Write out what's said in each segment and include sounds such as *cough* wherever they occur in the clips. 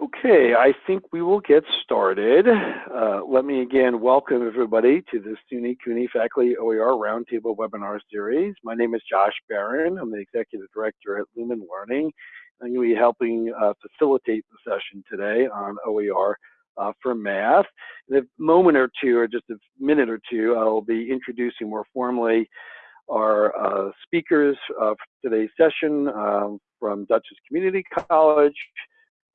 Okay, I think we will get started. Uh, let me again welcome everybody to this SUNY CUNY Faculty OER Roundtable webinar series. My name is Josh Baron. I'm the Executive Director at Lumen Learning. I'm going to be helping uh, facilitate the session today on OER uh, for math. In a moment or two, or just a minute or two, I'll be introducing more formally our uh, speakers of today's session um, from Dutchess Community College,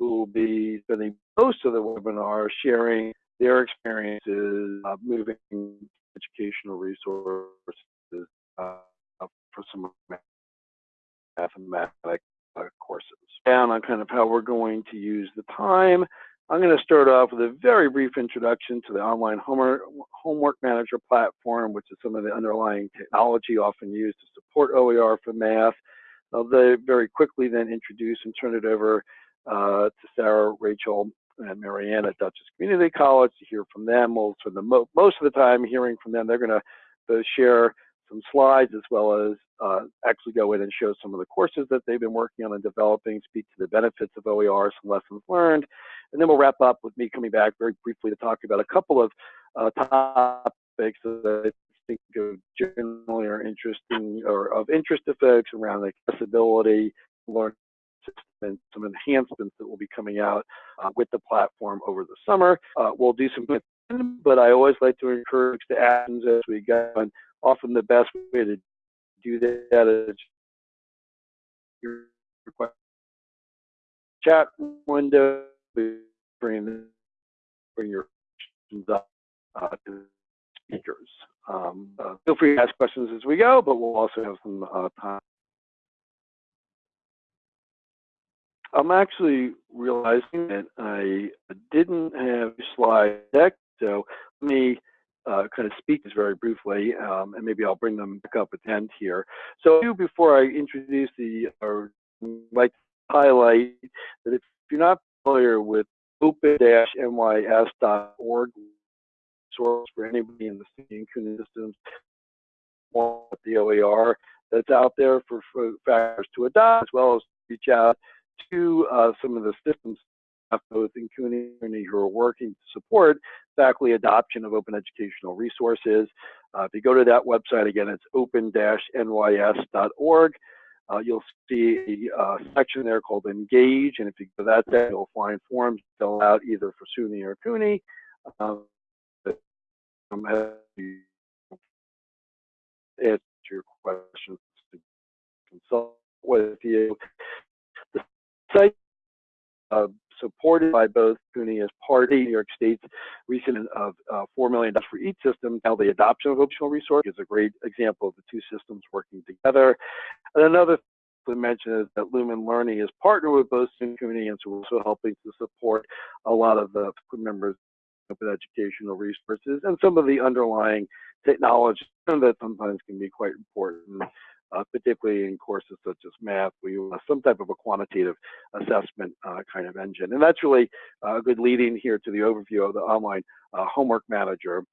who will be spending most of the webinar sharing their experiences uh, moving educational resources uh, for some mathematics uh, courses. And on kind of how we're going to use the time, I'm going to start off with a very brief introduction to the online homework, homework manager platform, which is some of the underlying technology often used to support OER for math. I'll very quickly then introduce and turn it over uh, to Sarah, Rachel, and Marianne at Dutchess Community College to hear from them. We'll spend the mo most of the time hearing from them. They're going to share some slides as well as uh, actually go in and show some of the courses that they've been working on and developing, speak to the benefits of OER, some lessons learned, and then we'll wrap up with me coming back very briefly to talk about a couple of uh, topics that I think generally are interesting or of interest to folks around accessibility, learning and some enhancements that will be coming out uh, with the platform over the summer. Uh, we'll do some, but I always like to encourage the actions as we go. And often the best way to do that is your chat window, bring, bring your questions up uh, to speakers. Um, uh, feel free to ask questions as we go, but we'll also have some uh, time I'm actually realizing that I didn't have a slide deck, so let me uh, kind of speak this very briefly, um, and maybe I'll bring them back up at the end here. So before I introduce the, or like highlight that if you're not familiar with open-nys.org source for anybody in the student systems, the OER that's out there for, for faculty to adopt, as well as reach out to uh, some of the systems both in CUNY who are working to support faculty adoption of open educational resources. Uh, if you go to that website, again, it's open-nys.org. Uh, you'll see a uh, section there called Engage, and if you go to that there, you'll find forms fill out either for SUNY or CUNY. Um, answer your questions to consult with you site uh, supported by both CUNY as part of New York State's recent of uh, $4 million for each system. Now the adoption of optional resource is a great example of the two systems working together. And another thing to mention is that Lumen Learning is partnered with both CUNY and so also helping to support a lot of the members of educational resources and some of the underlying technology that sometimes can be quite important uh, particularly in courses such as math, where you some type of a quantitative assessment uh, kind of engine. And that's really uh, a good leading here to the overview of the online uh, homework manager.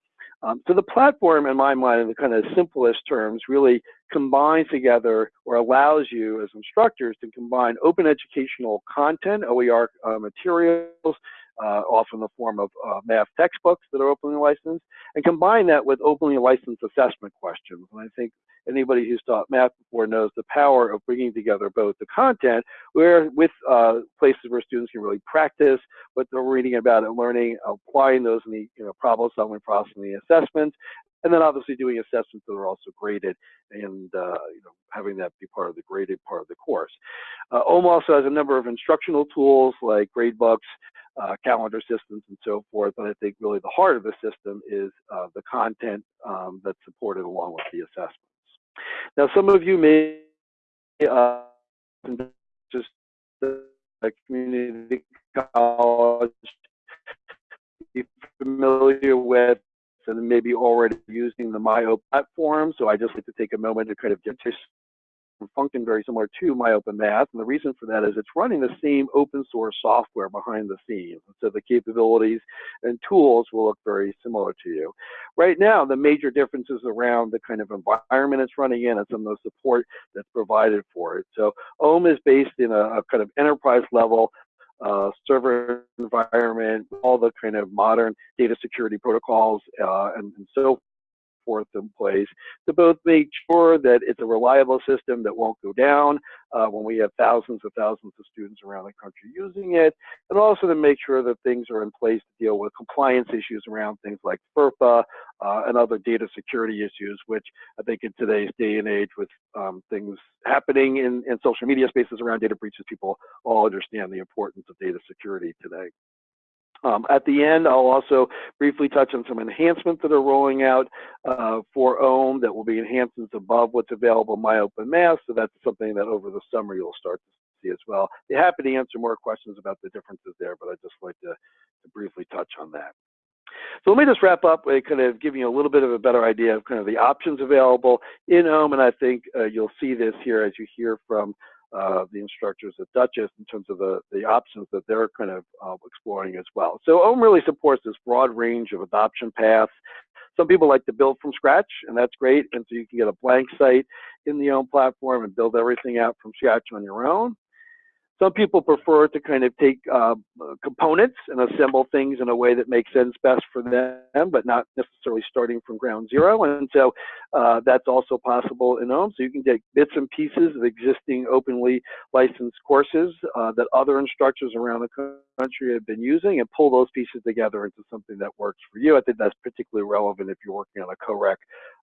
Um, so the platform, in my mind, in the kind of simplest terms, really combines together or allows you as instructors to combine open educational content, OER uh, materials, uh, often in the form of uh, math textbooks that are openly licensed, and combine that with openly licensed assessment questions. And I think anybody who's taught math before knows the power of bringing together both the content where with uh, places where students can really practice what they're reading about and learning, applying those in the you know, problem solving process and the assessments, and then obviously doing assessments that are also graded and uh, you know, having that be part of the graded part of the course. Uh, also has a number of instructional tools like gradebooks, uh, calendar systems, and so forth. But I think really the heart of the system is uh, the content um, that's supported along with the assessments. Now, some of you may uh, just like community college be familiar with and maybe already using the MyOpen platform. So I just like to take a moment to kind of function very similar to MyOpenMath. And the reason for that is it's running the same open source software behind the scenes. So the capabilities and tools will look very similar to you. Right now, the major differences around the kind of environment it's running in and some of the support that's provided for it. So OHM is based in a, a kind of enterprise level uh, server environment, all the kind of modern data security protocols uh, and, and so forth in place to both make sure that it's a reliable system that won't go down uh, when we have thousands and thousands of students around the country using it, and also to make sure that things are in place to deal with compliance issues around things like FERPA uh, and other data security issues, which I think in today's day and age with um, things happening in, in social media spaces around data breaches, people all understand the importance of data security today. Um, at the end, I'll also briefly touch on some enhancements that are rolling out uh, for OHM that will be enhancements above what's available in MyOpenMath. So that's something that over the summer you'll start to see as well. Be happy to answer more questions about the differences there, but I'd just like to, to briefly touch on that. So let me just wrap up by kind of giving you a little bit of a better idea of kind of the options available in OHM, and I think uh, you'll see this here as you hear from uh, the instructors at Dutchess in terms of the, the options that they're kind of uh, exploring as well. So OHM really supports this broad range of adoption paths. Some people like to build from scratch, and that's great. And so you can get a blank site in the OHM platform and build everything out from scratch on your own. Some people prefer to kind of take uh, components and assemble things in a way that makes sense best for them, but not necessarily starting from ground zero. And so uh, that's also possible in OHM. So you can take bits and pieces of existing openly licensed courses uh, that other instructors around the country have been using and pull those pieces together into something that works for you. I think that's particularly relevant if you're working on a co-rec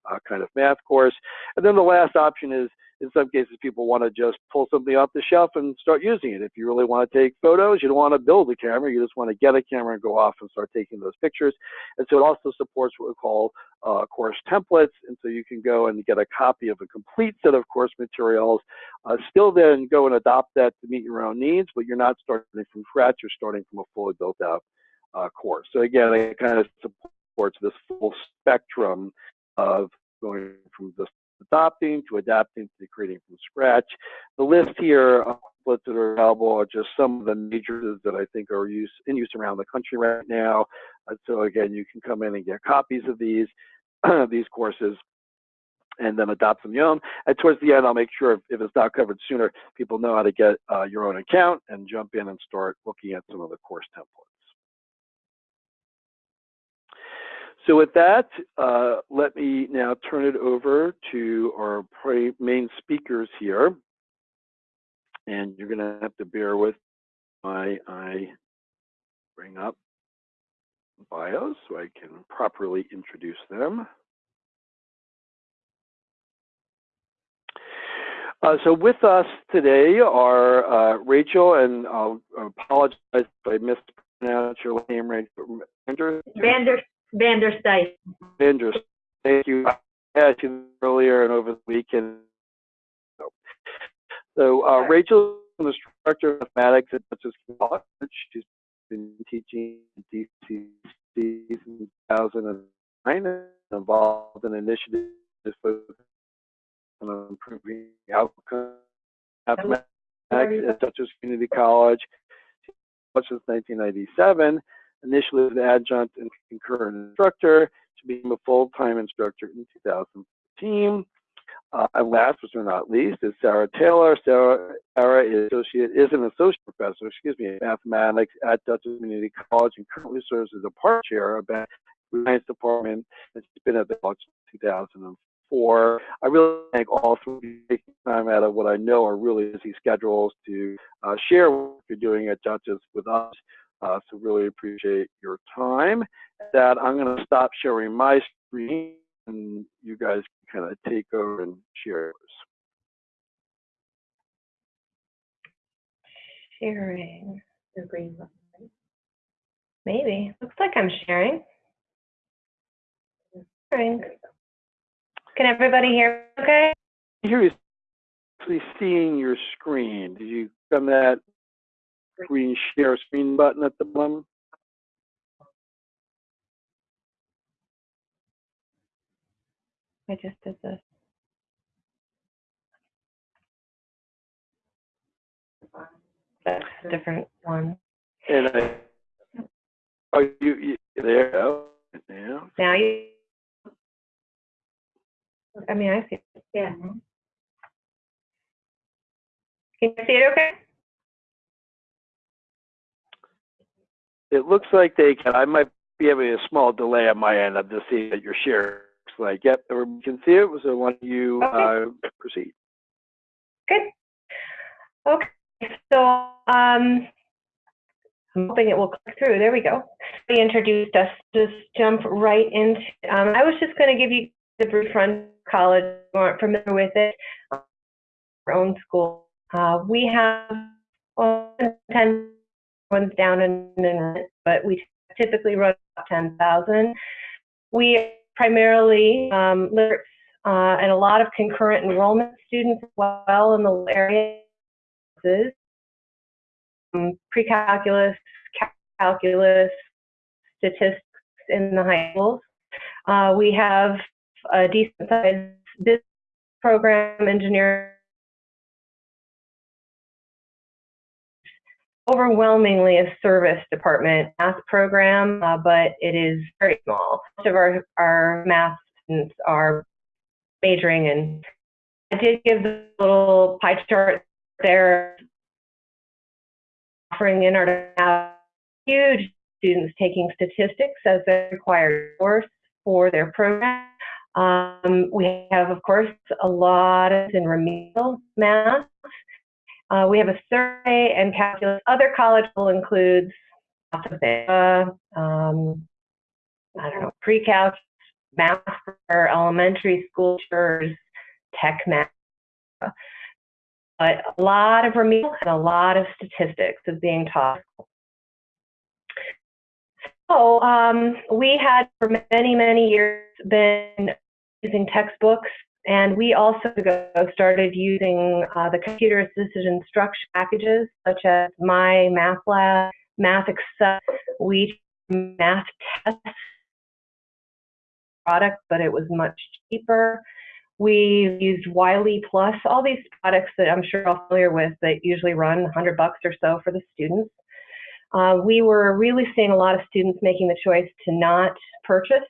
uh, kind of math course. And then the last option is in some cases, people want to just pull something off the shelf and start using it. If you really want to take photos, you don't want to build a camera. You just want to get a camera and go off and start taking those pictures. And so it also supports what we call uh, course templates. And so you can go and get a copy of a complete set of course materials, uh, still then go and adopt that to meet your own needs, but you're not starting from scratch. You're starting from a fully built out uh, course. So again, it kind of supports this full spectrum of going from this adopting to adapting to creating from scratch. The list here of templates that are available are just some of the majors that I think are use, in use around the country right now. Uh, so again, you can come in and get copies of these, *clears throat* these courses and then adopt them your own. And towards the end, I'll make sure if, if, it's not covered sooner, people know how to get uh, your own account and jump in and start looking at some of the course templates. So with that, uh, let me now turn it over to our main speakers here. And you're going to have to bear with my I bring up bios so I can properly introduce them. Uh, so with us today are uh, Rachel, and I'll apologize if I mispronounced your name, Vander. Vander Vanderstijf. Vander, thank you. I asked you earlier and over the weekend. So uh, Rachel is an instructor of mathematics at Dutchess College. She's been teaching DCC since 2009 and involved in initiatives on improving outcomes mathematics at Dutchess Community College since 1997 initially as an adjunct and concurrent instructor to become a full-time instructor in 2015. Uh, and last but not least is Sarah Taylor. Sarah, Sarah is, associate, is an associate professor, excuse me, in mathematics at Dutchess Community College and currently serves as a part chair of the science department. And she's been at the college since 2004. I really thank all three of you taking time out of what I know are really busy schedules to uh, share what you're doing at Dutchess with us. Uh, so really appreciate your time. That I'm going to stop sharing my screen and you guys can kind of take over and share yours. Sharing the green button. Maybe. Looks like I'm sharing. Sharing. Can everybody hear okay? Here is actually seeing your screen. Did you come that green share screen button at the bottom. I just did this. That's a different one. And I, are you, you there? Oh, yeah. Now you, I mean, I see. it. Yeah. Can you see it okay? It looks like they can, I might be having a small delay on my end. I'm just seeing that your share looks like, yep, everyone can see it. So why don't you, Okay. uh, proceed? Good. Okay, so um, I'm hoping it will click through. There we go. They introduced us. Just jump right into. Um, I was just going to give you the brief run college. If you aren't familiar with it. Our own school. Uh, we have well, ten ones down in, in but we typically run about ten thousand. We primarily um, uh, and a lot of concurrent enrollment students as well in the area. Um, pre-calculus, calculus, statistics in the high schools. Uh, we have a decent sized business program, engineering. Overwhelmingly a service department math program, uh, but it is very small. Most of our, our math students are majoring in. I did give the little pie chart there, offering in our have huge students taking statistics as a required course for their program. Um, we have, of course, a lot in remedial math. Uh, we have a survey and calculus. Other college will include algebra, um, I don't know, pre-calc, math for elementary school teachers, tech math. But a lot of remedial and a lot of statistics is being taught. So um, we had for many, many years been using textbooks, and we also started using uh, the computer assisted instruction packages such as My Math Lab, MathXL. We math tests product, but it was much cheaper. We used Wiley Plus, all these products that I'm sure you're familiar with that usually run 100 bucks or so for the students. Uh, we were really seeing a lot of students making the choice to not purchase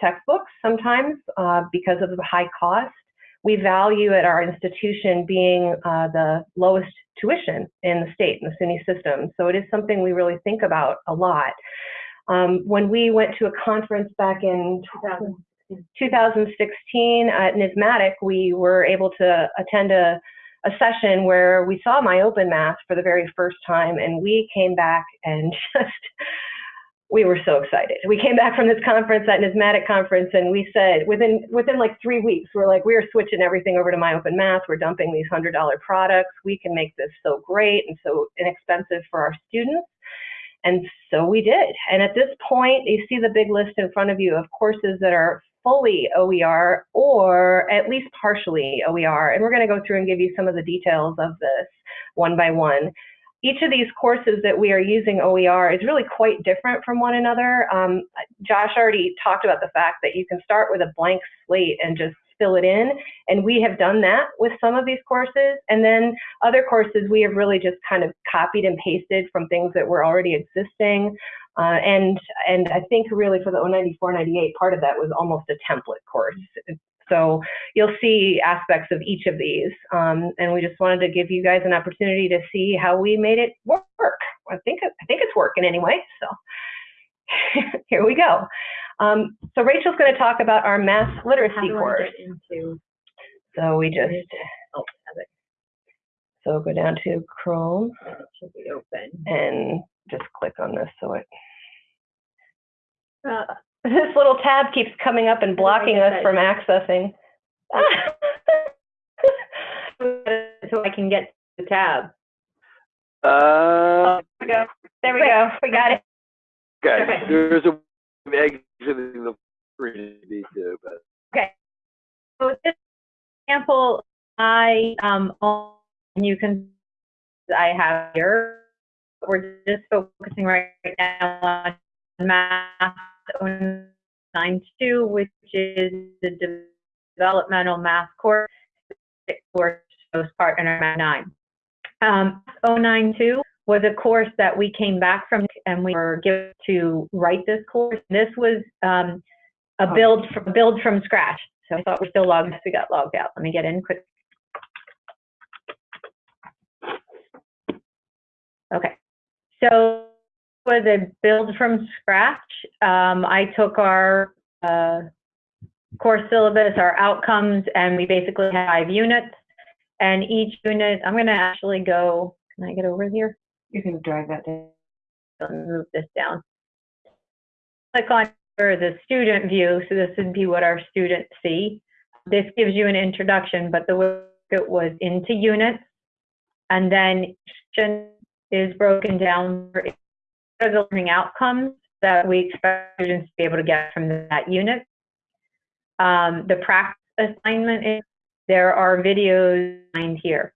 textbooks sometimes uh, because of the high cost. We value at our institution being uh, the lowest tuition in the state, in the SUNY system. So it is something we really think about a lot. Um, when we went to a conference back in 2016 at NYSMATYC, we were able to attend a, a session where we saw my open math for the very first time, and we came back and *laughs* just we were so excited. We came back from this conference, that NYSMATYC conference, and we said within within like three weeks, we're like, we are switching everything over to My Open Math. We're dumping these hundred dollar products. We can make this so great and so inexpensive for our students. And so we did. And at this point, you see the big list in front of you of courses that are fully OER or at least partially OER. And we're going to go through and give you some of the details of this one by one. Each of these courses that we are using OER is really quite different from one another. Um, Josh already talked about the fact that you can start with a blank slate and just fill it in. And we have done that with some of these courses. And then other courses we have really just kind of copied and pasted from things that were already existing. Uh, and and I think really for the 094 98, part of that was almost a template course. So you'll see aspects of each of these. Um, and we just wanted to give you guys an opportunity to see how we made it work. I think I think it's working anyway. So *laughs* here we go. Um, so Rachel's going to talk about our math literacy How do I course. into? So we just Oh, so go down to Chrome should be open. and just click on this so it Uh, this little tab keeps coming up and blocking us from accessing. *laughs* so I can get the tab. Uh, There we go. There we go. We got it. okay, Okay. there's a exiting the screen to be too, but So this example, I um, own- you can I have here. We're just focusing right now on math 092, which is the developmental math course for most part in our Math 9. Um, 092 was a course that we came back from and we were given to write this course. This was um, a build from, build from scratch. So I thought we're still logged. We got logged out. Let me get in quick. Okay. So was a build from scratch. Um, I took our uh, course syllabus, our outcomes, and we basically had five units. And each unit, I'm going to actually go. Can I get over here? You can drag that down. move this down. Click on the student view, so this would be what our students see. This gives you an introduction, but the way it was into units, and then is broken down for the learning outcomes that we expect students to be able to get from that unit. Um, the practice assignment is there are videos behind here.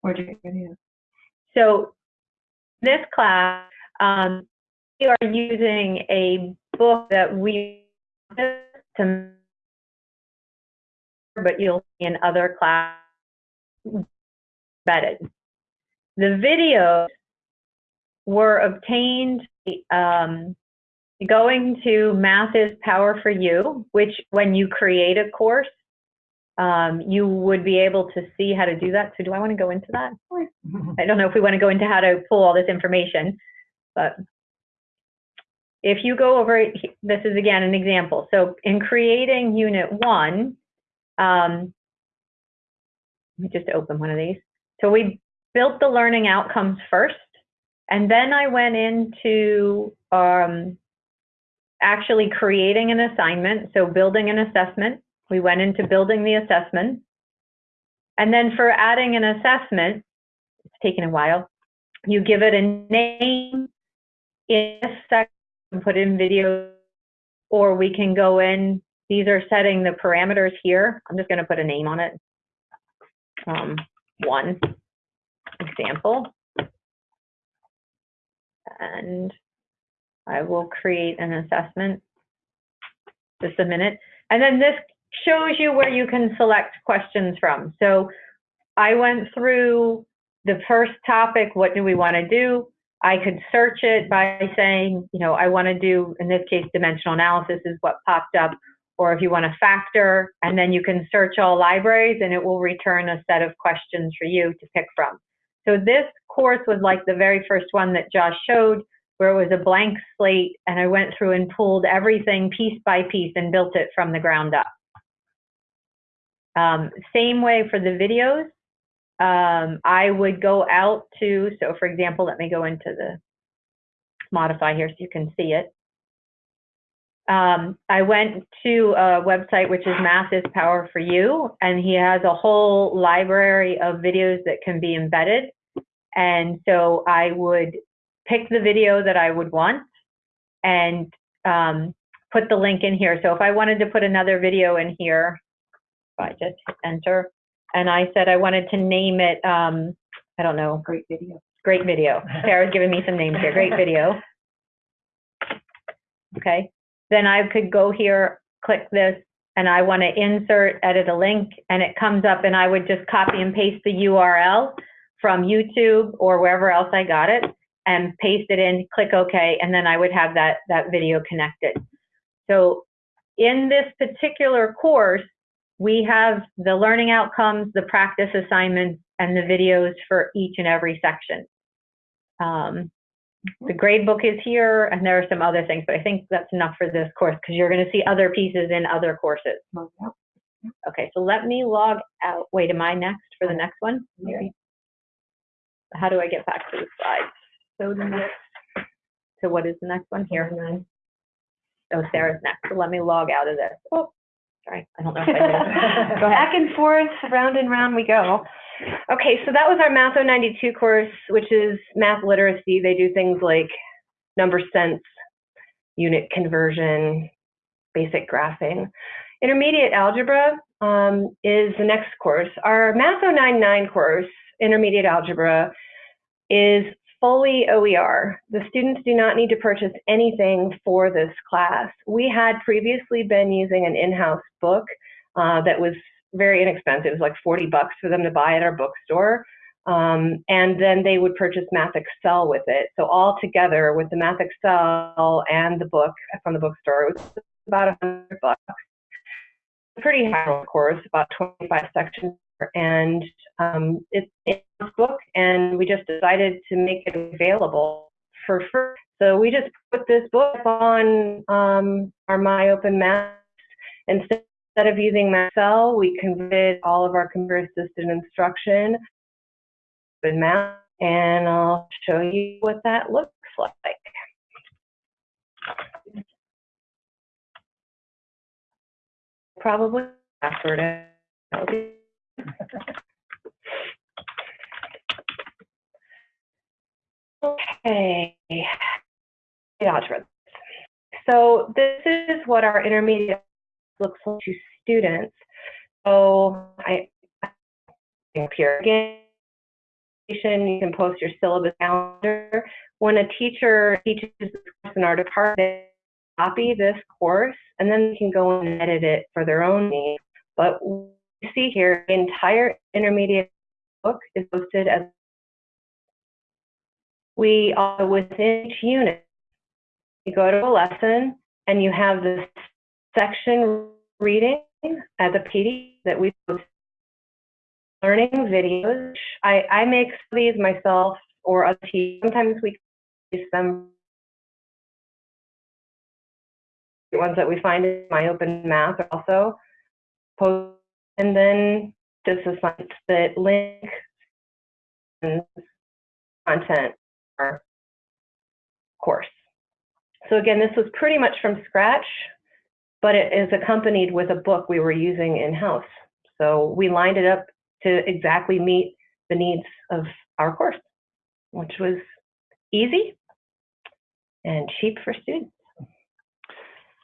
Where'd you get videos? So this class, um, we are using a book that we to but you'll see in other class vetted. The videos were obtained um, going to Math is Power for You, which when you create a course, um, you would be able to see how to do that. So do I want to go into that? *laughs* I don't know if we want to go into how to pull all this information, but if you go over, this is again an example. So in creating unit one, um, let me just open one of these. So we built the learning outcomes first, and then I went into um, actually creating an assignment, so building an assessment. We went into building the assessment. And then for adding an assessment, it's taken a while, you give it a name a section, put in video, or we can go in, these are setting the parameters here. I'm just gonna put a name on it. Um, one example. And I will create an assessment. Just a minute. And then this shows you where you can select questions from. So I went through the first topic, what do we want to do? I could search it by saying, you know, I want to do, in this case, dimensional analysis is what popped up. Or if you want to factor, and then you can search all libraries and it will return a set of questions for you to pick from. So this course was like the very first one that Josh showed, where it was a blank slate, and I went through and pulled everything piece by piece and built it from the ground up. Um, same way for the videos. Um, I would go out to, so for example, let me go into the modify here so you can see it. Um, I went to a website which is Math is Power for You, and he has a whole library of videos that can be embedded. And so I would pick the video that I would want and um, put the link in here. So if I wanted to put another video in here, I just hit enter, and I said I wanted to name it, um, I don't know. Great video. Great video. Sarah's giving me some names here. Great video. Okay. Then I could go here, click this, and I want to insert, edit a link, and it comes up, and I would just copy and paste the URL from YouTube or wherever else I got it, and paste it in, click OK, and then I would have that, that video connected. So in this particular course, we have the learning outcomes, the practice assignments, and the videos for each and every section. Um, the grade book is here, and there are some other things, but I think that's enough for this course because you're going to see other pieces in other courses. Okay, so let me log out. Wait, am I next for the next one? Maybe. How do I get back to the slides? So the next. So what is the next one here? Oh, Sarah's next. So let me log out of this. Oh, sorry. I don't know if I did. *laughs* Back and forth, round and round we go. Okay, so that was our Math 092 course, which is math literacy. They do things like number sense, unit conversion, basic graphing. Intermediate algebra um, is the next course. Our Math 099 course, Intermediate Algebra, is fully OER. The students do not need to purchase anything for this class. We had previously been using an in-house book uh, that was very inexpensive. It was like 40 bucks for them to buy at our bookstore. Um, and then they would purchase MathXL with it. So all together with the MathXL and the book from the bookstore, it was about 100 bucks. Pretty high course, about 25 sections and um, it's in book, and we just decided to make it available for free. So we just put this book on um, our My Open. Instead of using Excel, we converted all of our computer-assisted instruction in math, and I'll show you what that looks like. Probably password Okay. So this is what our intermediate looks like to students. So I here again. You can post your syllabus calendar. When a teacher teaches this course in our department, copy this course and then they can go and edit it for their own needs. But you see here, the entire intermediate book is posted as we are within each unit. You go to a lesson and you have this section reading as a PD that we post learning videos. I, I make these myself or other teachers. Sometimes we use them the ones that we find in my open math also post and then just a science that link and content our course. So again, this was pretty much from scratch, but it is accompanied with a book we were using in-house. So we lined it up to exactly meet the needs of our course, which was easy and cheap for students.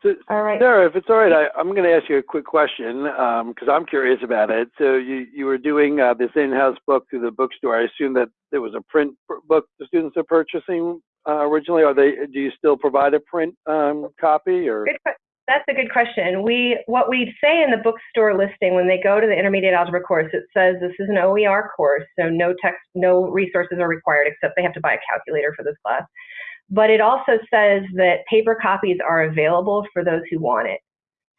So, All right. Sarah, if it's all right, I, I'm going to ask you a quick question because I'm curious about it. So you, you were doing uh, this in-house book through the bookstore. I assume that there was a print book the students are purchasing uh, originally. Are they? Do you still provide a print um, copy or? Good That's a good question. We what we say in the bookstore listing when they go to the intermediate algebra course, it says this is an OER course, so no text, no resources are required except they have to buy a calculator for this class. But it also says that paper copies are available for those who want it.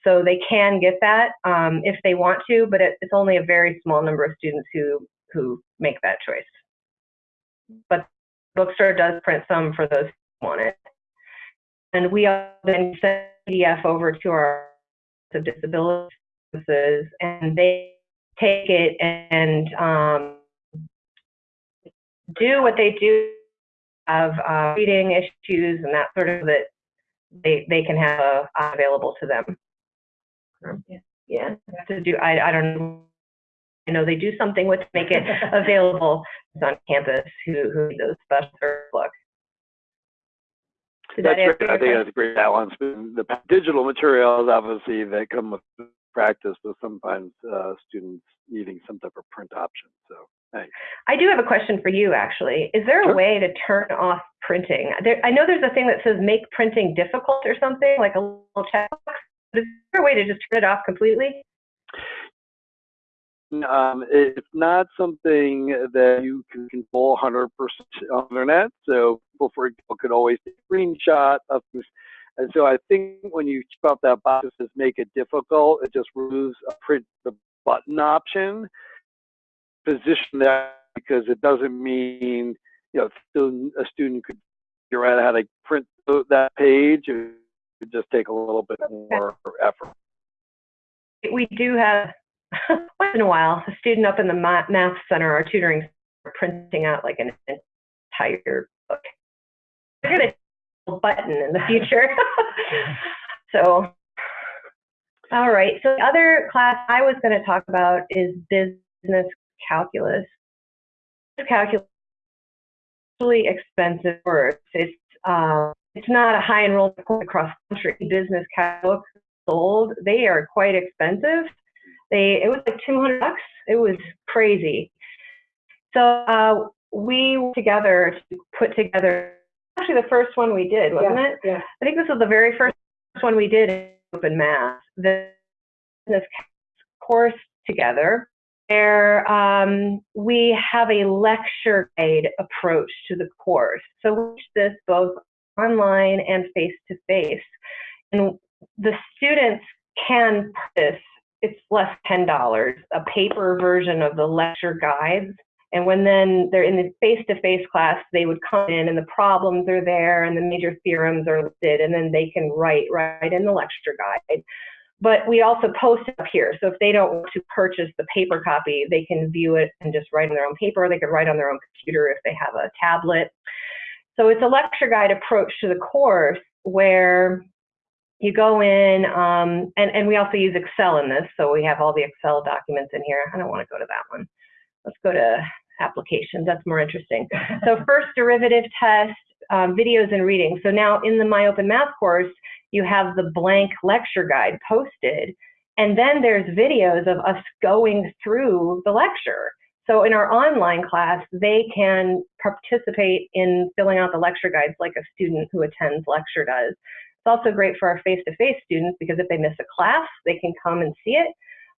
So they can get that um, if they want to, but it, it's only a very small number of students who who make that choice. But bookstore does print some for those who want it. And we then send PDF over to our disability services, and they take it and um, do what they do of uh, reading issues and that sort of that they they can have uh, available to them. Um, yeah, yeah. To do, I I don't know. I know they do something with make it *laughs* available on campus who who need those special books. Did That's that great. I think question? that's a great balance. between The pa- digital materials, obviously, they come with practice, but sometimes uh, students needing some type of print option. So, thanks. I do have a question for you, actually. Is there a Sure. way to turn off printing? There, I know there's a thing that says make printing difficult or something, like a little checkbox. Is there a way to just turn it off completely? Um, it's not something that you can control 100% on the internet. So people, for example, could always take a screenshot of things. And so I think when you check out that box that says make it difficult, it just removes a print the button option. Position that because it doesn't mean, you know, student, a student could figure out how to print that page. It would just take a little bit more effort. We do have, *laughs* once in a while, a student up in the math center, our tutoring, center, printing out like an entire book. We're going to button in the future. *laughs* so, all right. So the other class I was going to talk about is business calculus. Calculus is really expensive course. It's uh, it's not a high enrollment course across country. Business calculus sold, they are quite expensive. They it was like 200 bucks. It was crazy. So uh, we together to put together actually the first one we did, wasn't it? Yeah. I think this was the very first one we did in open math. The business course together where um, we have a lecture guide approach to the course. So we teach this both online and face to face. And the students can purchase, it's less $10, a paper version of the lecture guides. And when then they're in the face-to-face class, they would come in and the problems are there and the major theorems are listed and then they can write right in the lecture guide. But we also post up here. So if they don't want to purchase the paper copy, they can view it and just write on their own paper. They could write on their own computer if they have a tablet. So it's a lecture guide approach to the course where you go in, um, and, and we also use Excel in this. So we have all the Excel documents in here. I don't want to go to that one. Let's go to applications. That's more interesting. So *laughs* first derivative test, um, videos and reading. So now in the My Open Math course, you have the blank lecture guide posted, and then there's videos of us going through the lecture. So in our online class, they can participate in filling out the lecture guides like a student who attends lecture does. It's also great for our face-to-face students because if they miss a class, they can come and see it.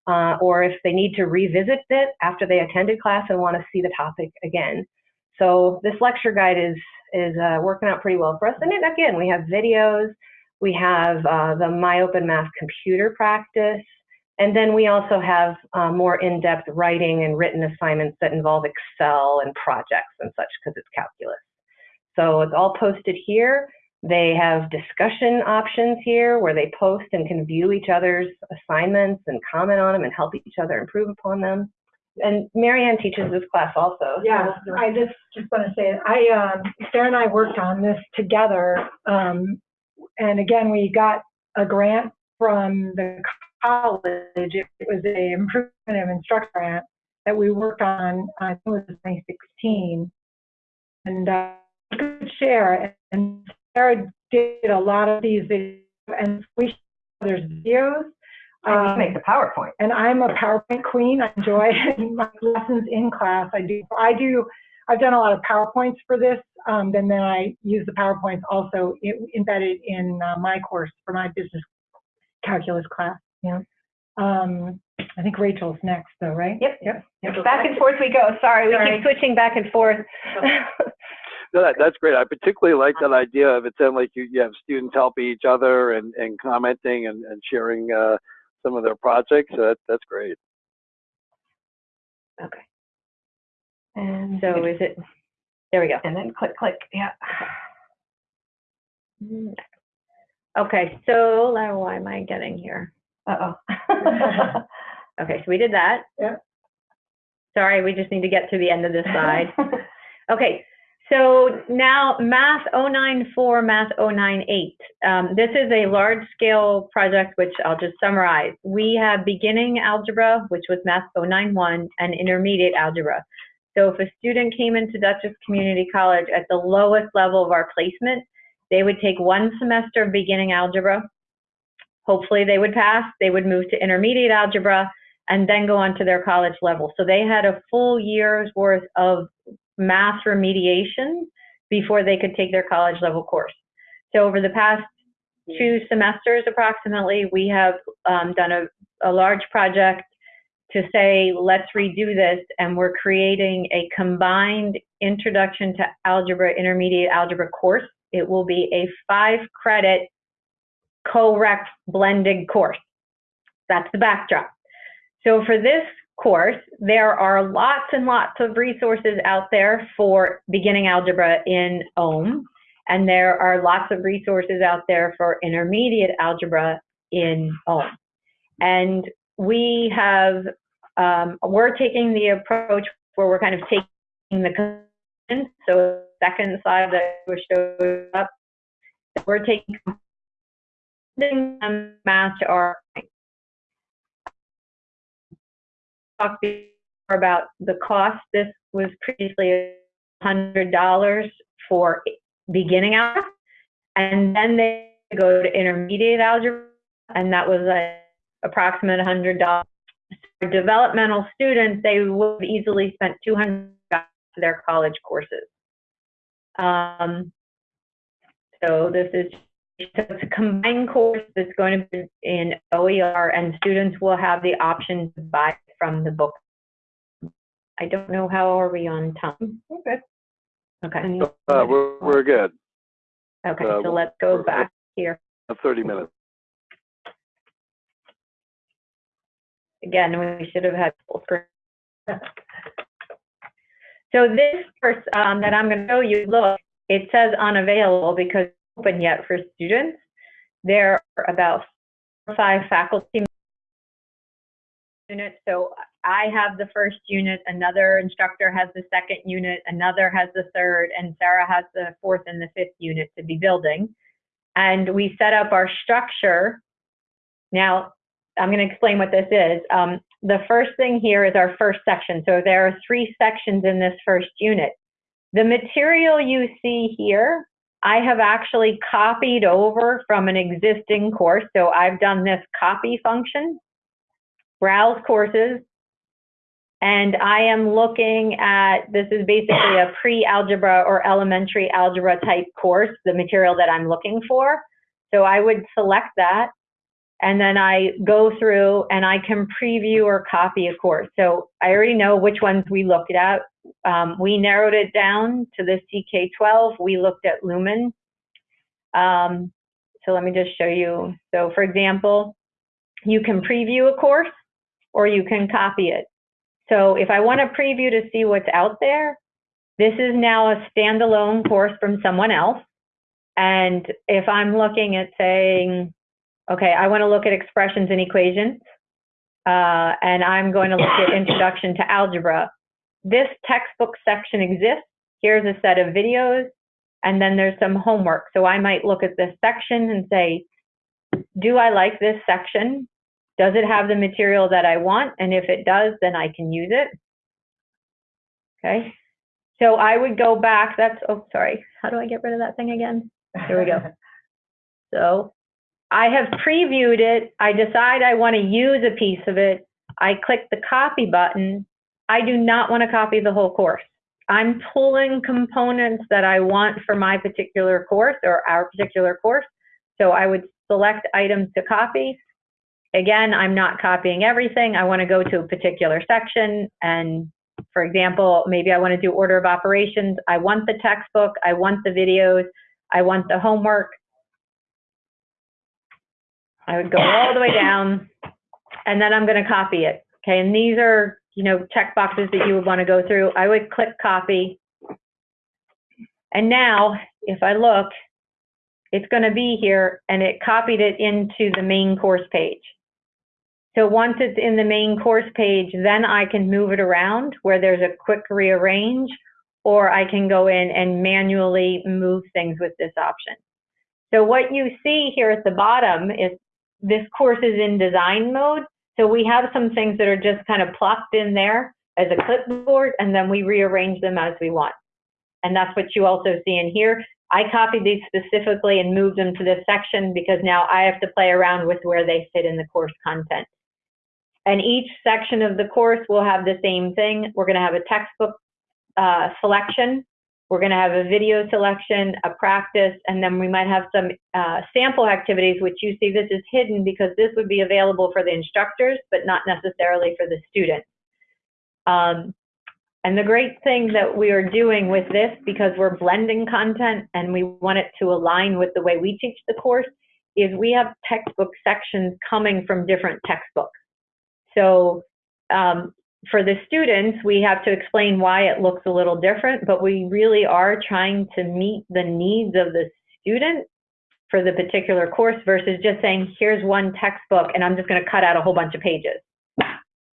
Uh, or if they need to revisit it after they attended class and want to see the topic again. So this lecture guide is, is uh, working out pretty well for us. And again, we have videos, we have uh, the My Open Math computer practice, and then we also have uh, more in-depth writing and written assignments that involve Excel and projects and such because it's calculus. So it's all posted here. They have discussion options here where they post and can view each other's assignments and comment on them and help each other improve upon them. And Marianne teaches this class also. Yeah, I just, just want to say, I, um, Sarah and I worked on this together. Um, and again, we got a grant from the college. It was a improvement of instructor grant that we worked on, I think it was 2016. And, uh, we could share, and Sarah did a lot of these, videos, and we, there's videos. I Um, make the PowerPoint. and I'm a PowerPoint queen. I enjoy *laughs* my lessons in class. I do, I do, I've done a lot of PowerPoints for this. Um, and then I use the PowerPoints also embedded in uh, my course for my business calculus class. Yeah. Um, I think Rachel's next though, right? Yep. Yep. yep. Back and forth we go. Sorry, we Sorry. keep switching back and forth. *laughs* No, that, that's great. I particularly like that idea of it sounded like you, you have students helping each other and, and commenting and, and sharing uh, some of their projects. So that, that's great. okay. And So is it, there we go. and then click, click. Yeah. Okay, so now why am I getting here? Uh oh. *laughs* Okay, so we did that. Yeah. Sorry, we just need to get to the end of this slide. *laughs* Okay, so now Math 094, Math 098. Um, this is a large-scale project, which I'll just summarize. We have beginning algebra, which was Math 091, and intermediate algebra. So if a student came into Dutchess Community College at the lowest level of our placement, they would take one semester of beginning algebra. Hopefully they would pass, they would move to intermediate algebra, and then go on to their college level. So they had a full year's worth of math remediation before they could take their college level course. So over the past two semesters approximately, we have um, done a, a large project to say, let's redo this, and we're creating a combined introduction to algebra, intermediate algebra course. It will be a five credit co-rec blended course. That's the backdrop. So for this course, there are lots and lots of resources out there for beginning algebra in OHM, and there are lots of resources out there for intermediate algebra in OHM. And we have, um, we're taking the approach where we're kind of taking the, so second slide that was showed up, we're taking them match our talk about the cost. This was previously hundred dollars for beginning algebra, and then they go to intermediate algebra, and that was a approximate hundred dollars. For developmental students, they would have easily spent two hundred dollars for their college courses. Um, so this is so it's a combined course that's going to be in OER, and students will have the option to buy from the book. I don't know how are we on time. Okay. Okay, Uh, we're, we're good. okay, uh, so let's go back here. Uh, 30 minutes. Again, we should have had full screen. So this course um, that I'm going to show you, look, it says unavailable because open yet for students. There are about five faculty units. So I have the first unit, another instructor has the second unit, another has the third, and Sarah has the fourth and the fifth unit to be building. And we set up our structure. Now, I'm going to explain what this is. Um, the first thing here is our first section. So there are three sections in this first unit. The material you see here, I have actually copied over from an existing course. So I've done this copy function, browse courses, and I am looking at, this is basically a pre-algebra or elementary algebra type course, the material that I'm looking for. So I would select that and then I go through and I can preview or copy a course. So I already know which ones we looked at. Um, we narrowed it down to the CK12. We looked at Lumen. Um, so let me just show you. So for example, you can preview a course or you can copy it. So if I want to preview to see what's out there, this is now a standalone course from someone else. And if I'm looking at saying, okay, I want to look at expressions and equations, uh, and I'm going to look at introduction to algebra. This textbook section exists. Here's a set of videos, and then there's some homework. So I might look at this section and say, do I like this section? Does it have the material that I want? And if it does, then I can use it. Okay. So I would go back. That's, oh, sorry. How do I get rid of that thing again? Here we go. *laughs* So I have previewed it. I decide I want to use a piece of it. I click the copy button. I do not want to copy the whole course. I'm pulling components that I want for my particular course or our particular course. So I would select items to copy. Again, I'm not copying everything. I want to go to a particular section. And for example, maybe I want to do order of operations. I want the textbook. I want the videos. I want the homework. I would go all the way down and then I'm going to copy it. Okay. And these are, you know, check boxes that you would want to go through. I would click copy. And now if I look, it's going to be here and it copied it into the main course page. So once it's in the main course page, then I can move it around where there's a quick rearrange, or I can go in and manually move things with this option. So what you see here at the bottom is this course is in design mode. So we have some things that are just kind of plopped in there as a clipboard, and then we rearrange them as we want. And that's what you also see in here. I copied these specifically and moved them to this section because now I have to play around with where they fit in the course content. And each section of the course will have the same thing. We're going to have a textbook uh, selection. We're going to have a video selection, a practice, and then we might have some uh, sample activities, which you see this is hidden because this would be available for the instructors, but not necessarily for the students. Um, and the great thing that we are doing with this, because we're blending content and we want it to align with the way we teach the course, is we have textbook sections coming from different textbooks. So um, for the students, we have to explain why it looks a little different, but we really are trying to meet the needs of the student for the particular course versus just saying, here's one textbook and I'm just going to cut out a whole bunch of pages.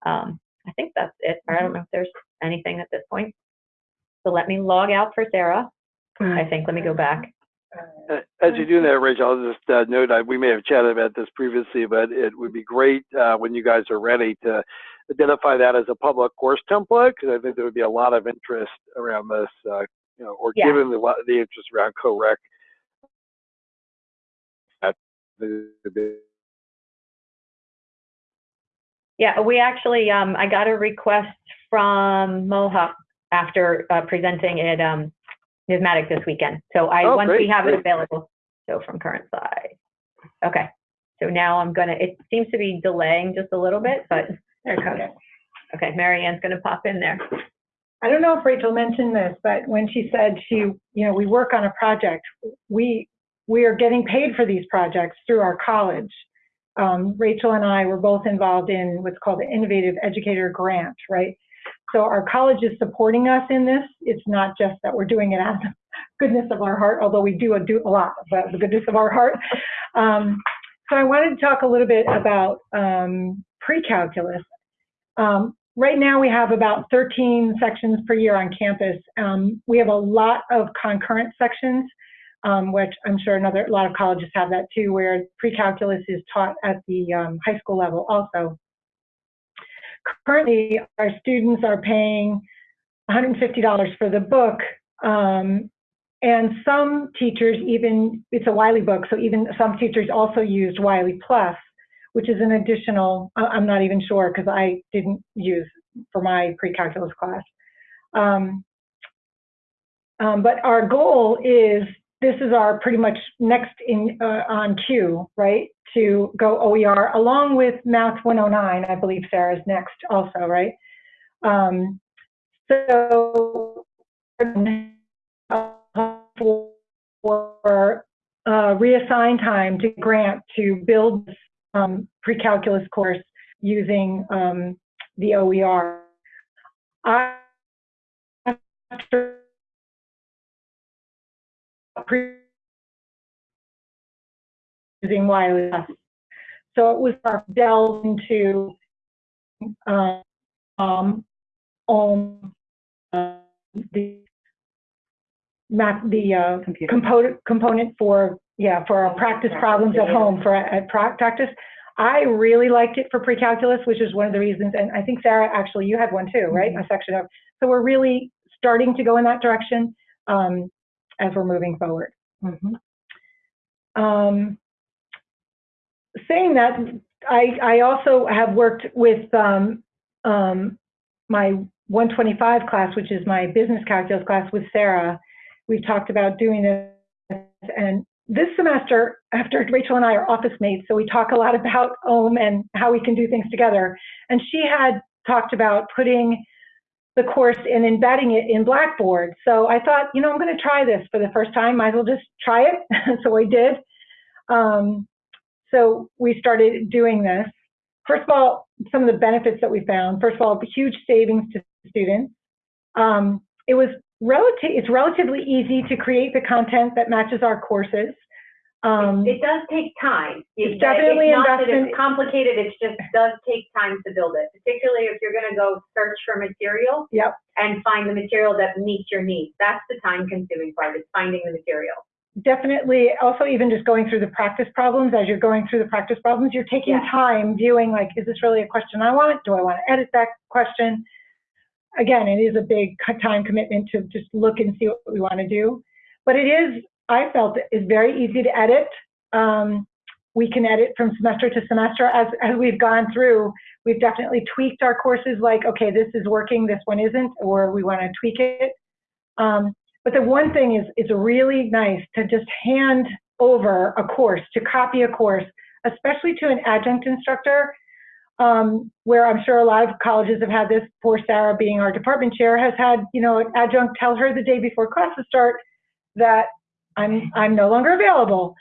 Um, I think that's it. I don't know if there's anything at this point. So let me log out for Sarah. I think, let me go back. Uh, As you do that, Rachel, I'll just uh, note, uh, we may have chatted about this previously, but it would be great uh, when you guys are ready to identify that as a public course template, because I think there would be a lot of interest around this, uh, you know, or Yeah. given the, the interest around co-rec. that the- the- Yeah, we actually, um, I got a request from Mohawk after uh, presenting at um, NYSMATYC this weekend. So I, Oh, once we great, have it great. available, so from current side. Okay, so now I'm gonna, it seems to be delaying just a little bit, but there it comes. Okay, Mary Ann's gonna pop in there. I don't know if Rachel mentioned this, but when she said she, you know, we work on a project, we, we are getting paid for these projects through our college. Um, Rachel and I were both involved in what's called the Innovative Educator Grant, right? So our college is supporting us in this. It's not just that we're doing it out of goodness of our heart, although we do do a lot of the goodness of our heart. Um, so I wanted to talk a little bit about um, pre-calculus. Um, right now we have about 13 sections per year on campus. Um, we have a lot of concurrent sections, um, which I'm sure another a lot of colleges have that too, where pre-calculus is taught at the um, high school level also. Currently, our students are paying $150 for the book, um, and some teachers even, it's a Wiley book, so even some teachers also used Wiley Plus, which is an additional, I'm not even sure because I didn't use for my pre-calculus class. Um, um, but our goal is, this is our pretty much next in uh, on cue, right? To go OER along with Math 109, I believe Sarah's next also, right? Um, so for uh, reassign time to grant to build um, pre-calculus course using um, the OER. After using Wiley. So it was our delve into um, um, uh, the map, the uh, component component for yeah for our practice problems at home for at practice. I really liked it for pre-calculus, which is one of the reasons. And I think Sarah, actually, you had one too, right? A section of. So we're really starting to go in that direction um, as we're moving forward. Um, saying that, I, I also have worked with um, um, my 125 class, which is my business calculus class with Sarah. We've talked about doing this, and this semester, after Rachel and I are office mates, so we talk a lot about OHM and how we can do things together. And she had talked about putting the course and embedding it in Blackboard. So I thought, you know, I'm going to try this for the first time. Might as well just try it. *laughs* so I did. Um, so we started doing this. First of all, some of the benefits that we found. First of all, huge savings to students. Um, it was relative. It's relatively easy to create the content that matches our courses. Um, It does take time. It's definitely It's not that investment. it's complicated, it just does take time to build it, particularly if you're gonna go search for material. Yep. And find the material that meets your needs. That's the time consuming part, is finding the material. definitely also even just going through the practice problems as you're going through the practice problems you're taking Yeah. time viewing like is this really a question i want do i want to edit that question again it is a big co- time commitment to just look and see what we want to do but it is i felt it is very easy to edit. Um, we can edit from semester to semester. As, as we've gone through we've definitely tweaked our courses like okay this is working this one isn't or we want to tweak it. Um, but the one thing is, it's really nice to just hand over a course, to copy a course, especially to an adjunct instructor, um, where I'm sure a lot of colleges have had this. Poor Sarah, being our department chair, has had, you know, an adjunct tell her the day before classes start that I'm, I'm no longer available.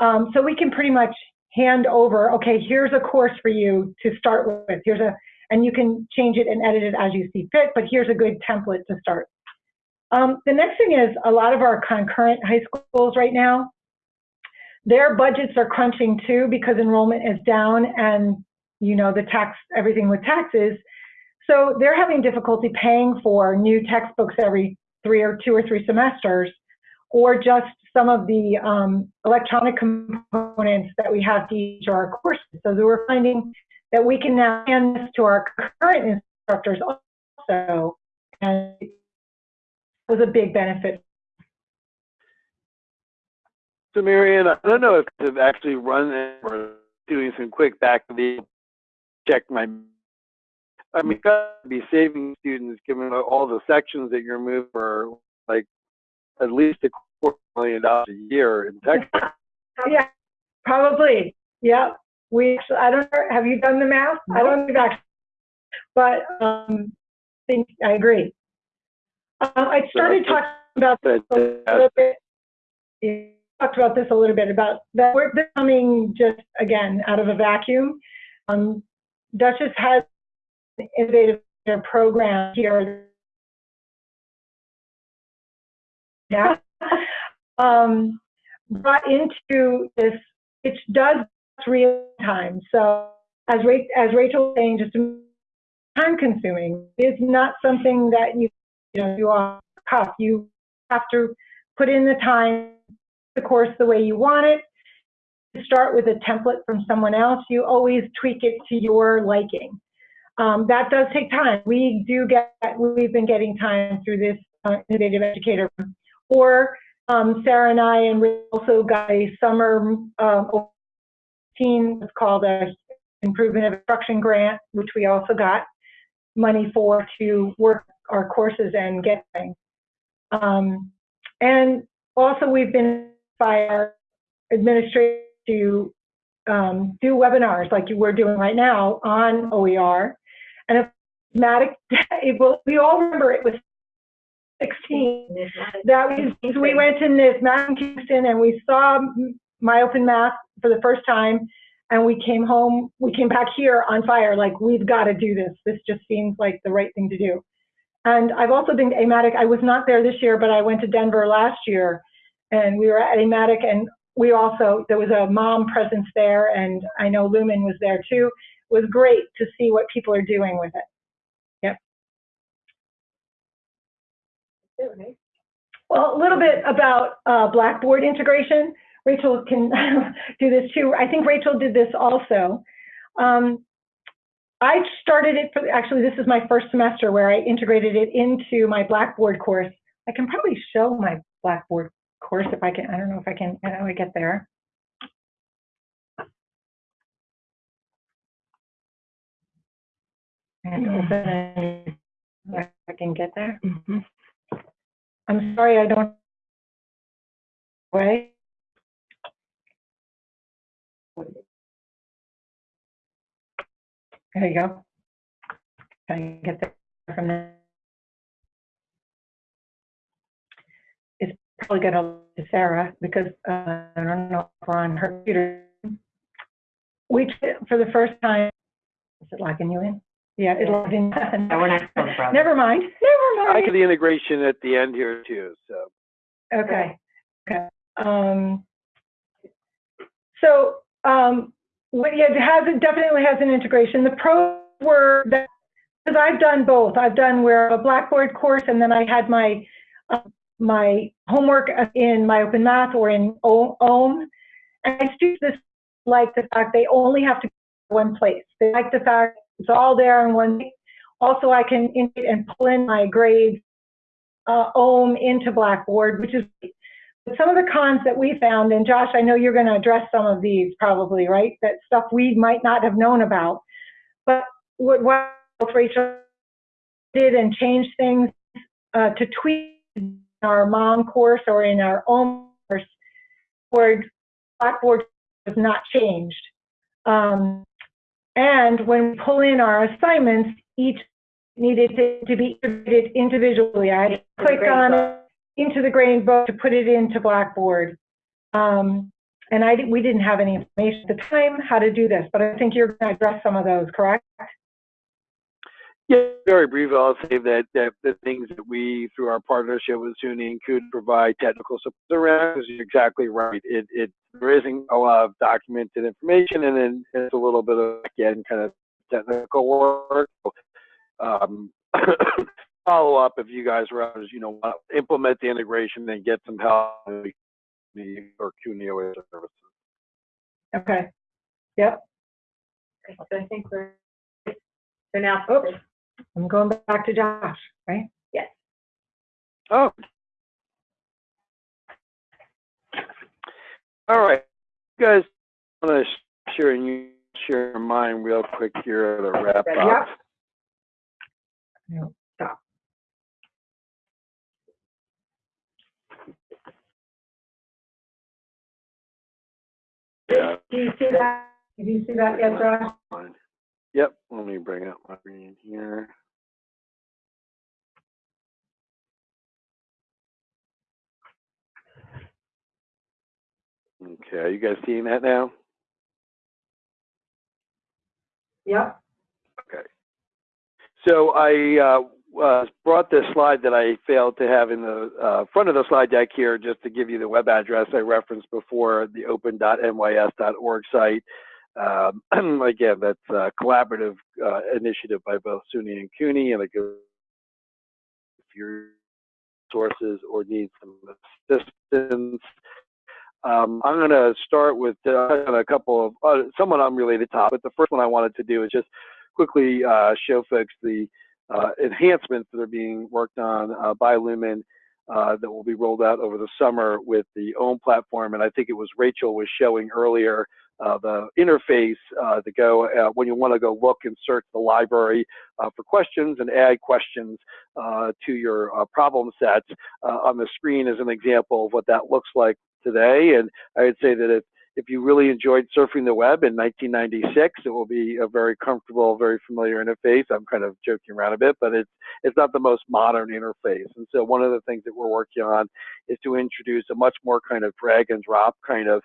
Um, so we can pretty much hand over, okay, here's a course for you to start with. Here's a, and you can change it and edit it as you see fit, but here's a good template to start. Um, the next thing is a lot of our concurrent high schools right now, their budgets are crunching too because enrollment is down and you know the tax everything with taxes. So they're having difficulty paying for new textbooks every three or two or three semesters, or just some of the um, electronic components that we have to teach our courses. So we're finding that we can now hand this to our current instructors also, and was a big benefit. So Marianne, I don't know if they've actually run it or doing some quick back of the check my. I mean, got to be saving students given all the sections that you're moving for like at least a quarter million dollars a year in Texas. Yeah, probably. Yeah, we. Actually, I don't know. Have you done the math? I don't think actually, but um, I think I agree. Um, I started talking about But a uh, little bit. yeah, Talked about this a little bit about that we're coming just again out of a vacuum. Um, Dutchess has an innovative their program here. Yeah. *laughs* Um, brought into this, it does real time. So as Rachel, as Rachel was saying, just time consuming. It's not something that you, you know, do off cuff. You have to put in the time, the course the way you want it. Start with a template from someone else. You always tweak it to your liking. Um, that does take time. We do get, we've been getting time through this uh, innovative educator. Or um, Sarah and I, and we also got a summer um, team. It's called a improvement of instruction grant, which we also got money for to work our courses and get things. Um, and also we've been by our administration to um, do webinars like we're doing right now on OER. And if Matic, *laughs* we all remember it was 16 that was, we went to NYSMATYC in Kingston and we saw MyOpenMath for the first time and we came home, we came back here on fire, like, we've got to do this. This just seems like the right thing to do. And I've also been to AMATYC. I was not there this year, but I went to Denver last year and we were at AMATYC and we also, there was a mom presence there and I know Lumen was there too. It was great to see what people are doing with it. Well, a little bit about uh, Blackboard integration. Rachel can *laughs* do this too. I think Rachel did this also. Um, I started it for, actually this is my first semester where I integrated it into my Blackboard course. I can probably show my Blackboard course if I can, I don't know if I can, how do I get there? And open, it. I can get there. I'm sorry, I don't. Way. There you go. Can I get there from there? It's probably gonna to Sarah because uh, I don't know if we're on her computer. We, for the first time, is it locking you in? Yeah, it logged in. No, we're not supposed to. Never mind, never mind. I mind. get the integration at the end here too, so. Okay, okay. Um, so, um, what, yeah, it has, it definitely has an integration. The pros were that, because I've done both. I've done where a Blackboard course and then I had my, uh, my homework in MyOpenMath or in O- OHM. And students this like the fact they only have to go one place. They like the fact it's all there in one. Also, I can and pull in my grades uh, OHM into Blackboard, which is but some of the cons that we found, and Josh, I know you're going to address some of these probably, right? That stuff we might not have known about. But what, what Rachel did and changed things uh, to tweak our mom course or in our own course, Blackboard, Blackboard was not changed. Um, and when we pull in our assignments, each needed to, to be integrated individually. I had to click on it into the grade book to put it into Blackboard. Um, and I, we didn't have any information at the time how to do this, but I think you're going to address some of those, correct? Yeah, very briefly, I'll say that, that the things that we, through our partnership with SUNY, could provide technical support around, because you're exactly right. It, it, there isn't a lot of documented information, and then it's a little bit of, again, kind of technical work. Um, *coughs* follow up if you guys are, you know, want to implement the integration and get some help with the or CUNY services. Okay. Yep. So I think we're, so now, Oops. I'm going back to Josh, right? Yes. Oh. All right, you guys, I'm gonna share and you share mine real quick here to wrap up. Yep. No, stop. Yeah, Do you see that? Did you see that yet, Josh? Yep, let me bring up my screen here. Okay, are you guys seeing that now? Yeah. Okay. So I uh, uh, brought this slide that I failed to have in the uh, front of the slide deck here just to give you the web address I referenced before, the open.nys.org site. Um, *clears throat* again, that's a collaborative uh, initiative by both SUNY and CUNY, and it goes if your sources or need some assistance. Um, I'm going to start with uh, a couple of uh, somewhat unrelated topics. The first one I wanted to do is just quickly uh, show folks the uh, enhancements that are being worked on uh, by Lumen uh, that will be rolled out over the summer with the OHM platform. And I think it was Rachel was showing earlier the interface to go when you want to go look and search the library for questions and add questions to your problem sets on the screen as an example of what that looks like today. And I would say that if if you really enjoyed surfing the web in 1996, it will be a very comfortable, very familiar interface. I'm kind of joking around a bit, but it's it's not the most modern interface. And so one of the things that we're working on is to introduce a much more kind of drag and drop kind of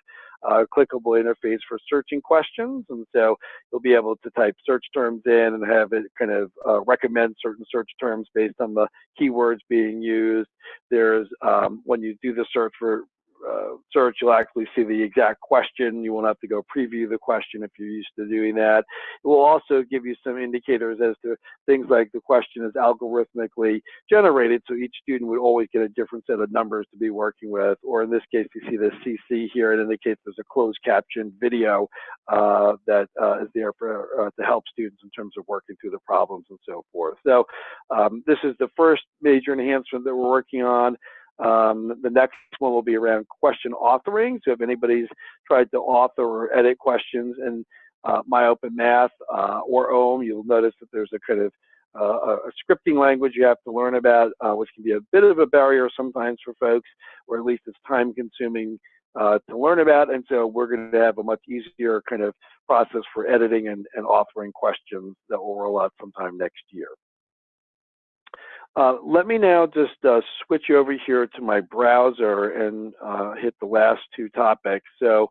uh, clickable interface for searching questions. And so you'll be able to type search terms in and have it kind of uh, recommend certain search terms based on the keywords being used. There's, um, when you do the search for uh, search, you'll actually see the exact question. You won't have to go preview the question if you're used to doing that. It will also give you some indicators as to things like the question is algorithmically generated, so each student would always get a different set of numbers to be working with. Or in this case, you see the CC here. It indicates there's a closed caption video uh, that uh, is there for uh, to help students in terms of working through the problems and so forth. So um, this is the first major enhancement that we're working on. Um, the next one will be around question authoring. So if anybody's tried to author or edit questions in uh, MyOpenMath uh, or OHM, you'll notice that there's a kind of uh, a scripting language you have to learn about, uh, which can be a bit of a barrier sometimes for folks, or at least it's time consuming uh, to learn about. And so we're going to have a much easier kind of process for editing and, and authoring questions that will roll out sometime next year. Uh, let me now just uh, switch over here to my browser and uh, hit the last two topics. So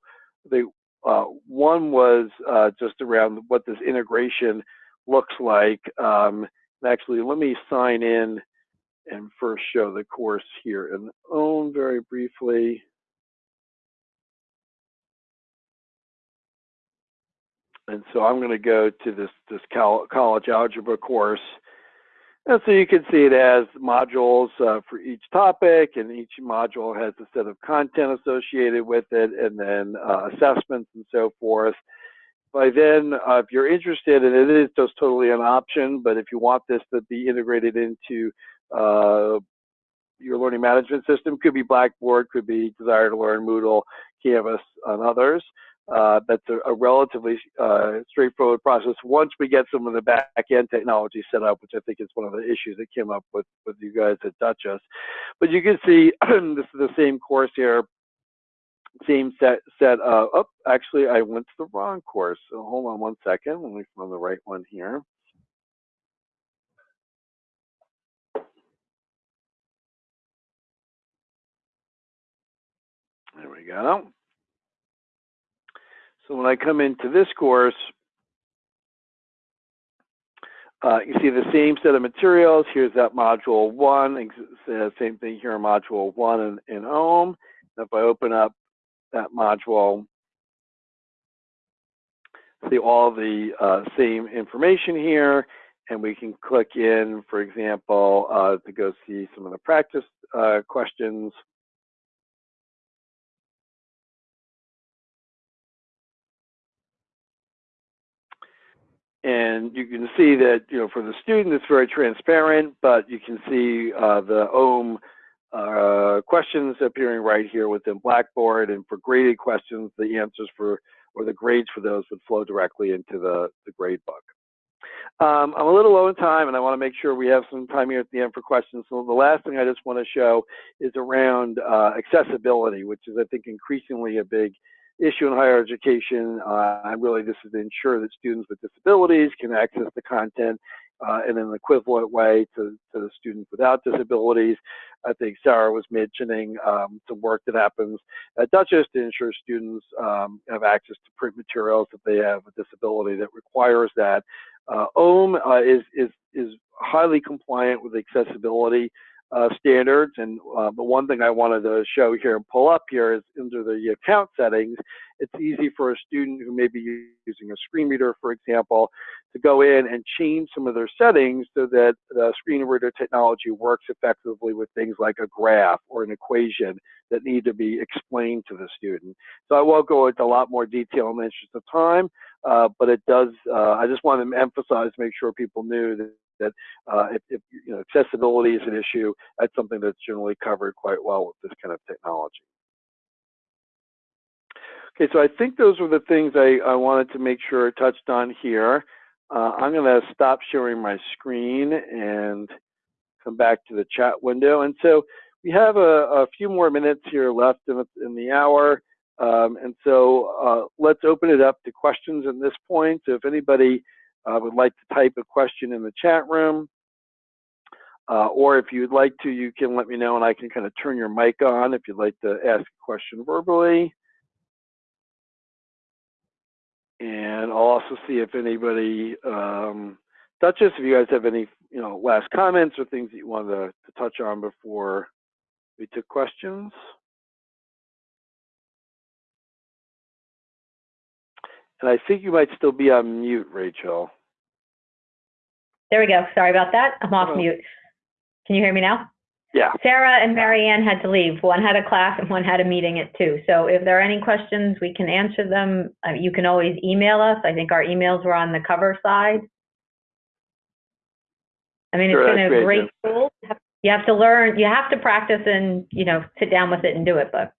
the uh, one was uh, just around what this integration looks like. Um, actually, let me sign in and first show the course here and OHM very briefly. And so I'm going to go to this, this college algebra course. And so you can see it has modules uh, for each topic, and each module has a set of content associated with it, and then uh, assessments and so forth. By then, uh, if you're interested, and it is just totally an option, but if you want this to be integrated into uh, your learning management system, could be Blackboard, could be Desire2Learn, Moodle, Canvas, and others. Uh, that's a, a relatively uh, straightforward process once we get some of the back end technology set up, which I think is one of the issues that came up with, with you guys at Dutchess. But you can see *clears throat* this is the same course here, same set, set uh, oh, actually I went to the wrong course. So hold on one second, let me find the right one here. There we go. So when I come into this course, uh, you see the same set of materials. Here's that module one, same thing here in module one in, in OHM. If I open up that module, see all the uh, same information here, and we can click in, for example, uh, to go see some of the practice uh, questions. And you can see that, you know, for the student, it's very transparent, but you can see uh, the OHM uh, questions appearing right here within Blackboard. And for graded questions, the answers for, or the grades for those would flow directly into the, the grade book. Um, I'm a little low in time, and I want to make sure we have some time here at the end for questions. So the last thing I just want to show is around uh, accessibility, which is, I think, increasingly a big issue in higher education. Uh, and really, this is to ensure that students with disabilities can access the content uh, in an equivalent way to, to the students without disabilities. I think Sarah was mentioning, um, some work that happens at Dutchess to ensure students um, have access to print materials if they have a disability that requires that. Uh, OHM uh, is, is, is highly compliant with accessibility uh, standards. And uh, the one thing I wanted to show here and pull up here is under the account settings, it's easy for a student who may be using a screen reader, for example, to go in and change some of their settings so that the screen reader technology works effectively with things like a graph or an equation that need to be explained to the student. So I won't go into a lot more detail in the interest of time, uh, but it does, uh, I just wanted to emphasize, make sure people knew that that uh, if, if, you know accessibility is an issue, that's something that's generally covered quite well with this kind of technology. Okay, so I think those were the things I, I wanted to make sure I touched on here. Uh, I'm going to stop sharing my screen and come back to the chat window. And so we have a, a few more minutes here left in, in the hour. Um, and so uh, let's open it up to questions at this point. So if anybody uh, would like to type a question in the chat room, uh, or if you'd like to, you can let me know and I can kind of turn your mic on if you'd like to ask a question verbally. And I'll also see if anybody, um, Dutchess, if you guys have any, you know, last comments or things that you wanted to, to touch on before we took questions. And I think you might still be on mute, Rachel. There we go. Sorry about that. I'm off Hello. mute. Can you hear me now? Yeah. Sarah and Marianne had to leave. One had a class and one had a meeting at two. So if there are any questions, we can answer them. Uh, you can always email us. I think our emails were on the cover side. I mean, Sure, it's been a great, great tool. You have to learn, you have to practice and, you know, sit down with it and do it, but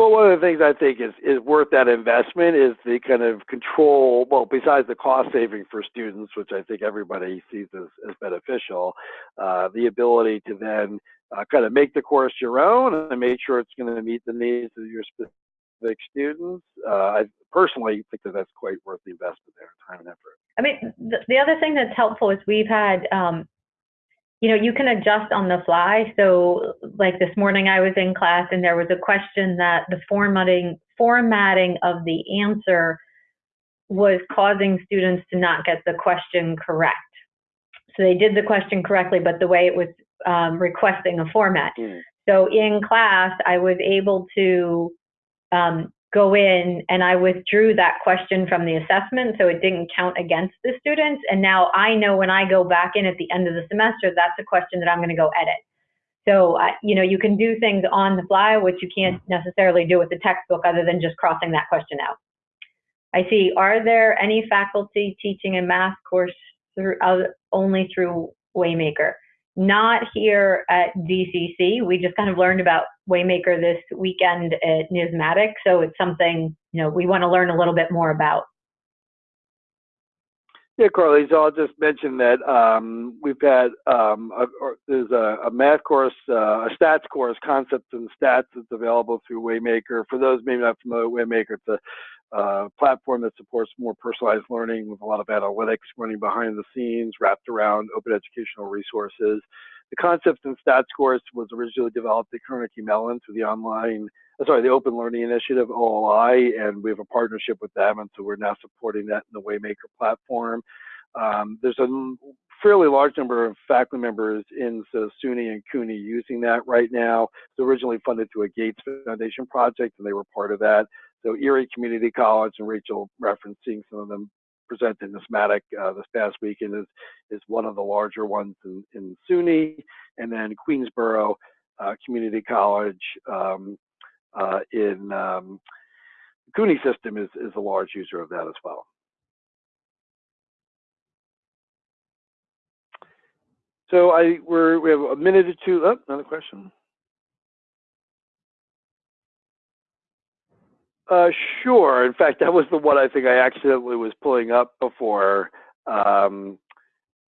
Well, one of the things I think is, is worth that investment is the kind of control, well, besides the cost saving for students, which I think everybody sees as, as beneficial, uh, the ability to then uh, kind of make the course your own and make sure it's going to meet the needs of your specific students. Uh, I personally think that that's quite worth the investment there, time and effort. I mean, the, the other thing that's helpful is we've had, um, you know, you can adjust on the fly. So, like this morning, I was in class and there was a question that the formatting formatting of the answer was causing students to not get the question correct. So they did the question correctly, but the way it was um, requesting a format. Mm. So in class, I was able to um, go in and I withdrew that question from the assessment so it didn't count against the students. And now I know when I go back in at the end of the semester, that's a question that I'm going to go edit. So, uh, you know, you can do things on the fly, which you can't necessarily do with the textbook other than just crossing that question out. I see, are there any faculty teaching a math course through, uh, only through Waymaker? Not here at DCC. We just kind of learned about Waymaker this weekend at NYSMATYC, so it's something you know we want to learn a little bit more about. Yeah, Carly, so I'll just mention that um, we've had, um, a, there's a, a math course, uh, a stats course, Concepts and Stats, that's available through Waymaker. For those maybe not familiar with Waymaker, it's a uh, platform that supports more personalized learning with a lot of analytics running behind the scenes, wrapped around open educational resources. The Concepts and Stats course was originally developed at Carnegie Mellon through the online, uh, sorry, the Open Learning Initiative, OLI, and we have a partnership with them, and so we're now supporting that in the Waymaker platform. Um, there's a fairly large number of faculty members in so SUNY and CUNY using that right now. It's originally funded through a Gates Foundation project, and they were part of that. So Erie Community College, and Rachel referencing some of them presented in NYSMATYC uh, this past weekend is, is one of the larger ones in, in SUNY, and then Queensborough uh, Community College um, uh, in um, the CUNY system is, is a large user of that as well. So I we're, we have a minute or two. Oh, another question. Uh, sure. In fact, that was the one I think I accidentally was pulling up before, um,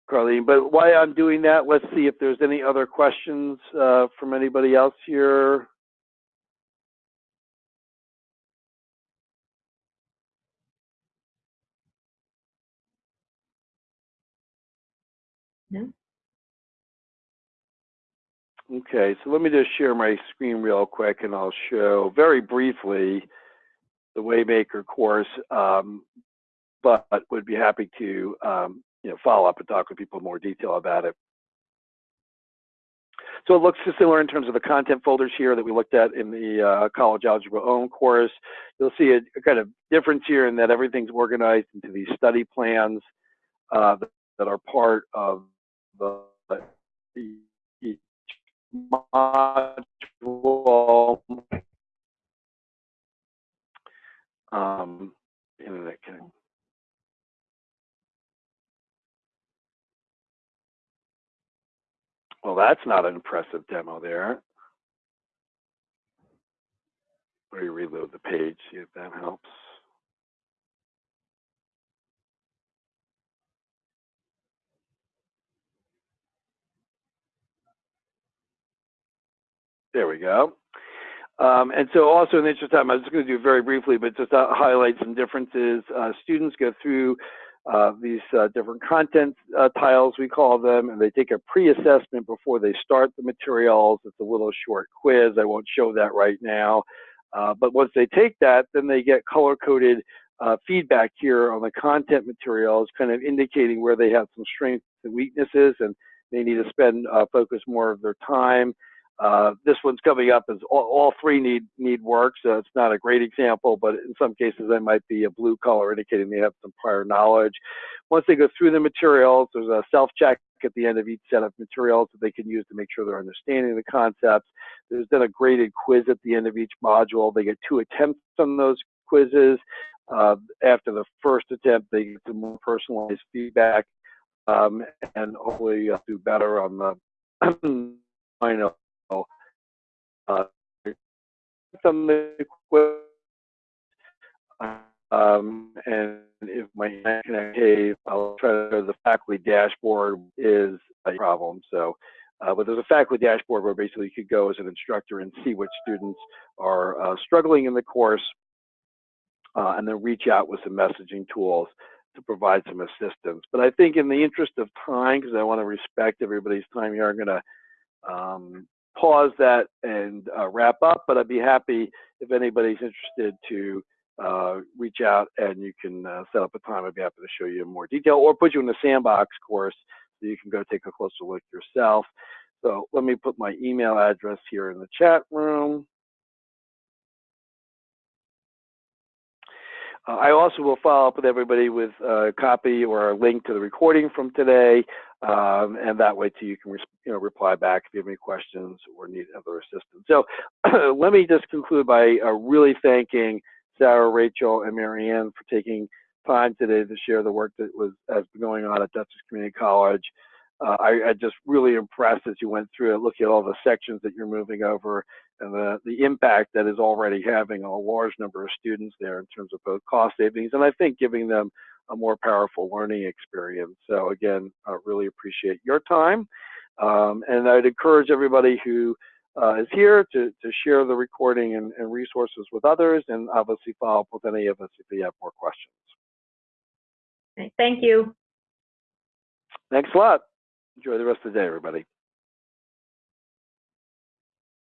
Carlene. But while I'm doing that, let's see if there's any other questions uh, from anybody else here. No? Okay, so let me just share my screen real quick and I'll show very briefly the Waymaker course, um, but would be happy to um, you know, follow up and talk with people in more detail about it. So it looks similar in terms of the content folders here that we looked at in the uh, college algebra own course. You'll see a, a, kind of difference here in that everything's organized into these study plans uh, that, are part of the each module. Um, internet connection. Well, that's not an impressive demo there. Let me reload the page, see if that helps. There we go. Um, and so also in the interest of time, I was just going to do very briefly, but just highlight some differences. Uh, students go through uh, these uh, different content uh, tiles, we call them, and they take a pre-assessment before they start the materials. It's a little short quiz. I won't show that right now. Uh, but once they take that, then they get color-coded uh, feedback here on the content materials, kind of indicating where they have some strengths and weaknesses, and they need to spend focus more of their time. Uh, this one's coming up as all, all, three need need work, so it's not a great example, but in some cases they might be a blue color indicating they have some prior knowledge. Once they go through the materials, there's a self-check at the end of each set of materials that they can use to make sure they're understanding the concepts. There's then a graded quiz at the end of each module. They get two attempts on those quizzes. Uh, after the first attempt, they get some more personalized feedback um, and hopefully uh, do better on the *clears throat* final uh, some um, and if my connect cave, I'll try to the faculty dashboard is a problem. So, uh, but there's a faculty dashboard where basically you could go as an instructor and see which students are uh, struggling in the course, uh, and then reach out with some messaging tools to provide some assistance. But I think in the interest of time, because I want to respect everybody's time here, I'm going to um, pause that and uh, wrap up, but I'd be happy if anybody's interested to uh, reach out and you can uh, set up a time. I'd be happy to show you in more detail or put you in the sandbox course so you can go take a closer look yourself. So let me put my email address here in the chat room. Uh, I also will follow up with everybody with a copy or a link to the recording from today, um, and that way too you can you know reply back if you have any questions or need other assistance. So *clears throat* let me just conclude by uh, really thanking Sarah, Rachel, and Marianne for taking time today to share the work that was has been going on at Dutchess Community College. Uh, I, I just really impressed as you went through it, looking at all the sections that you're moving over and the, the impact that is already having on a large number of students there in terms of both cost savings and I think giving them a more powerful learning experience. So again, I really appreciate your time. Um, and I'd encourage everybody who uh, is here to, to share the recording and, and resources with others and obviously follow up with any of us if you have more questions. Thank you. Thanks a lot. Enjoy the rest of the day, everybody.